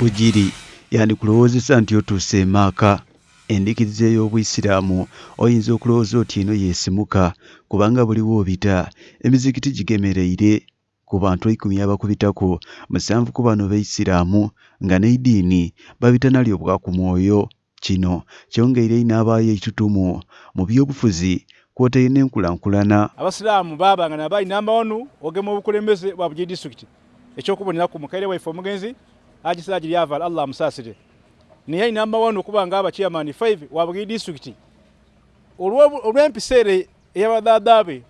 bugiri. Yandikulowoozesa nti otuuse emaaka endikiriza ey'obuyisiraamu oyinza okulowooza oti eno yeesimuka kubanga buliwo obita. Emizikiti gigemereire ku bantu ekumi abakubitako. Musanvu ku bano beisiraamu nga n'eidiini babitanalyo ku mwoyo kino. Kyongeire n'abaayo ekitutumu. Mu byobufuzi kwotaire n'enkulankulana abasiraamu baabanga nabaali namba wanu ogema obukulembeze bwa bugiri disitulikiti. Ekyokuboneraku mukaire waife omugenzi agisira giryavala allah amusaasire naye ali namba wanu okuba nga aba chairman 5 wa bugiri disitulikiti olw'empisa ere eyabadadaabe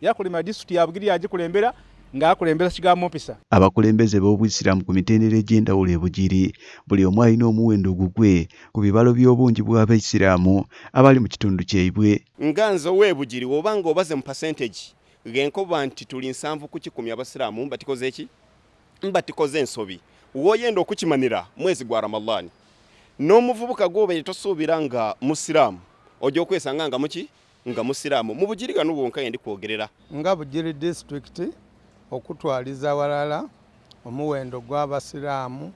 yakulema disitulikiti ya bugiri yagikulembera ng'akulembera kigambo mpisa abakulembeze b'obuyisiraamu ku mitendera egy'enjawulo e bugiri buli omu alina omuwendo gugwe ku bibalo by'obungi bw'abaisiraamu abali mu kitundu kyaibwe. Nga nze ow'ebugiri oba nga obaze mu percentage genkoba nti tuli nsanvu ku kikumi abasiraamu mba tikoze eki? Mba tikoze ensobi woyenda okukimanira mwezi gwa ramadani n'omuvubuka gwobeire tosuubira nga musiraamu ojja okwesanga nga muki? Nga musiraamu. Mu bugiri gano bwonka yendi kwogerera. Nga bugiri disitulikiti okutwaliza walala omuwendo gw'abasiraamu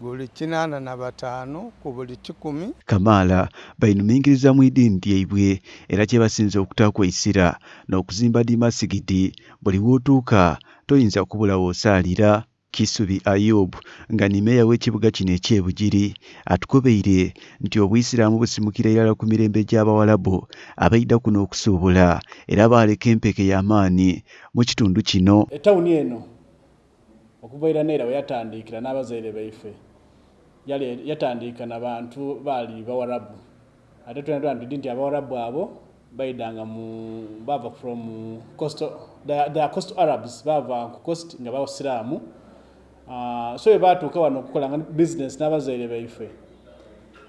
guli kinaana na bataano ku buli kikumi. Kamaala bainumingiriza mu idiini lyaibwe era kye basinze okutakwesira n'okuzimba di masigidi buli wootuuka toyinza kubula woosaalira kisubi ayub nga ni meeya w'ekibuga kino ekyebugiri atukobeire nti obuyisiraamu busimukira irala ku mirembe gy'abawalabu abaida kuno okusuubula era baaleka empeke y'amaanyi mu kitundu kino. Etawuni eno okuvaira neera we yatandikira n'abazaire baife yatandika na bantu baali bawarabu ate tulina ntudi nti abawarabu abo baidanga mu bava from coastal they are coastal arabs bava ku coast nga bawasiraamu so bwe baatuuka wano okukolanga business n'abazaire baife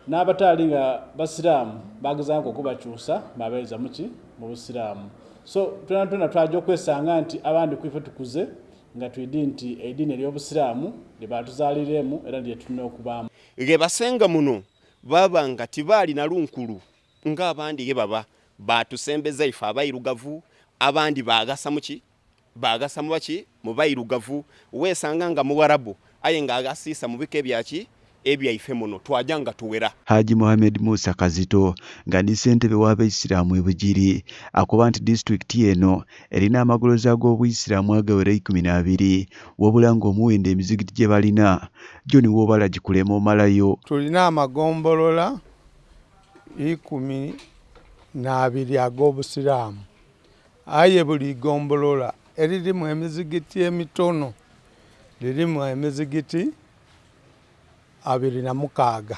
n'abataali nga basiraamu bagezangako okubakyusa babaeza muki mu busiraamu. So tulina tuna twajja okwesanga nti abandi kwife tukuze nga twidi nti eidiini ery'obusiraamu lye batuzaaliremu era lye tulina okubaamu. Ge basenga muno baba nga tibaali na lunkulu ng'abandi ge baba batusembeza ife abairugavu abandi bagasa muki bagasa mu baki? Mu bairugavu. Weesanga nga muwarabu aye ng'agasiisa mu bika ebyaki ebyaife muno. Twajja nga tuwera. Haji mohamed musa kazito nga ndi ssentebe w'abaisiraamu e bugiri akuba nti disitulikiti eno erina amagolozi ag'obuyisiraamu agawera ikumi n'abiri wabula ng'omuwendo emizigiti gye balina gyo ni woobala gikulema omalayo. Tulina amagombolola ikumi n'abiri ag'obusiraamu. Aye buli gombolola eririmu emizigiti emitono lirimu emizigiti abiri na mukaaga.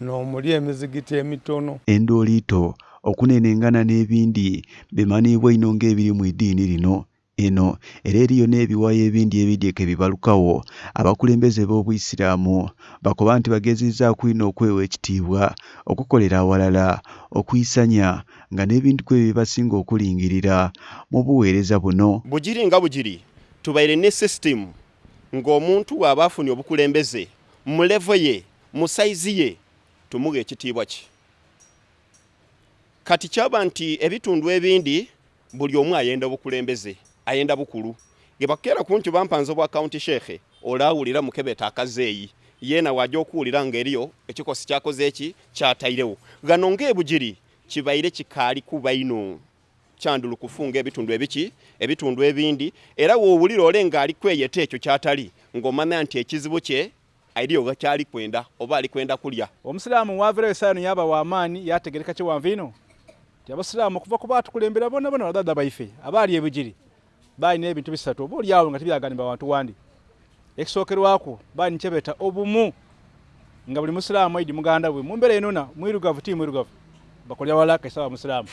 N'omuli emizigiti emitono. Endooliito okunenengana n'ebindi bimanyiibwa ino ng'ebiri mu iddiini lino eno era eriyo n'ebiwayo ebindi ebidyeke bibalukawo. Abakulembeze b'obuyisiraamu bakoba nti bagezezzaako ino okwewa ekitiibwa okukolera awalala okuyisanya nga n'ebintu ku ebyo bibasinga okulingirira. Mu buweereza buno bugiri nga bugiri tubaire ne sisitemu ng'omuntu bw'aba afunye obukulembeze mu levo ye mu sayizi ye tumuga ekitiibwa ki? Kati kyaba nti ebitundu ebindi buli omu ayenda bukulembeze ayenda bukulu. Ge bakeera ku nti bampanze obwa kaunti sheekhe olaawulira mukebeta akazeeyi. Yeena wajja okuwulira ng'eriyo ekikosi kyakoze eki kyatairewo. Gano ng'ebugiri kibaire kikaali kuba ino kyandulu kufunga ebitundu ebiki ebitundu ebindi era woowulira ole ng'ali kweyeta ekyo kyatali ng'omanya nti ekizibu kye eriyo gakyali kwenda oba ali kwenda kulya. Omusiraamu waavirayo esaano yaba w'amaanyi yategereka kiwanvu ino ti abasiraamu okuva ku baatukulembera bona bona badada baife abaali ebugiri baalina ebintu bisatu oba oliawo nga tibyaganibwa bantu wandi. Ekisookerwako baali nikyebeta obumu nga buli musiraamu aidi muganda bwe mumbeera enona mwirugavu ti mwirugavu bakolya wala kaisaba musiraamu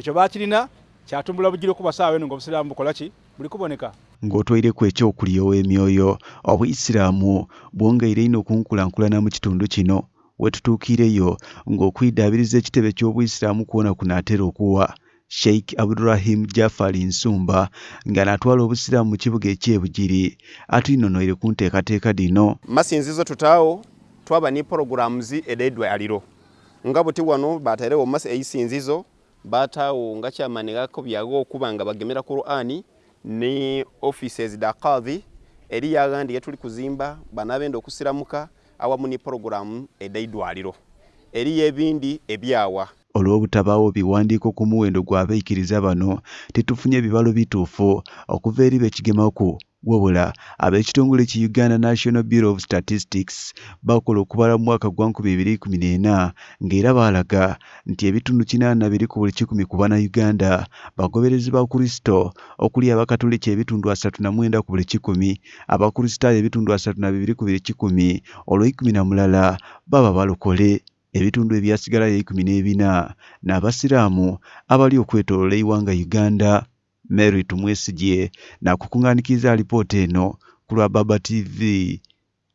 ekyo bakirina kyatumbula bugiri okuba saawa eno nga obusiraamu bukola ki? Buli kuboneka. Ng'otwaireku ekyokulya ow'emyoyo obuyisiraamu bwongeire ino okunkulankulana mu kitundu kino. We tutuukireyo ng'okwiddaabiriza ekitebe ky'obuyisiraamu kwona kunaatera okuwa. Sheikh abdurahim jafari nsumba nga natwala obusiraamu mu kibuga ekyebugiri atuyinonoire ku nteekateeka dino. Masinzizo tutaawo twaba ni programs ed'eddwaliro nga buti wano batairewo eisinzizo bataawo nga kyamani gako byago okuba nga bagemera qur'ani ne offices da kadhi eri yagandi yetuli kuzimba bana abenda okusiramuka awamu ni porogulamu ed'eidwaliro eriyo ebindi ebyawa. Olw'obutabaawo biwandiiko ku muwendo gw'abaikiriza bano tetufunye ebibalo bituufu okuva eri bekigemaku wabula ab'ekitongole ki uganda national bureau of statistics bakola okubala mu mwaka gwa 2014 ng'era baalaga nti ebitundu 82 ku buli kikumi ku bannayuganda bagoberezi ba kristo okuli abakatoliki ebitundu 39 ku buli kikumi abakristaayo ebitundu 32 ku buli kikumi olw'ekumi na mulala baba balokole ebitundu ebyasigalayo ekumi n'ebina n'abasiraamu abali okwetoolola eiwanga uganda mary tumwesigye n'akukuŋŋaanikiza alipoota eno ku lwa baba tv